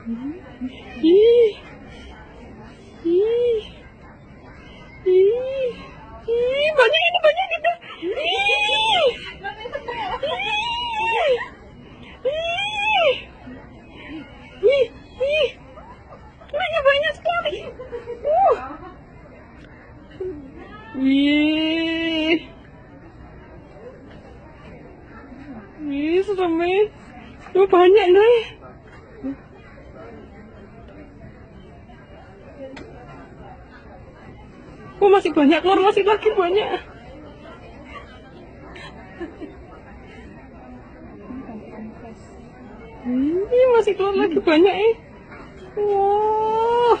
Ih. Ih. Ih. Ih, banyak itu, banyak itu. Ih. Ih. Ih. Ih. Ih. Banyak, banyak sekali. Uh. Ih. Ih, serem eh. Tuh banyak nih. Gue masih banyak keluar, masih lagi banyak. Ini masih keluar lagi banyak eh. Wow.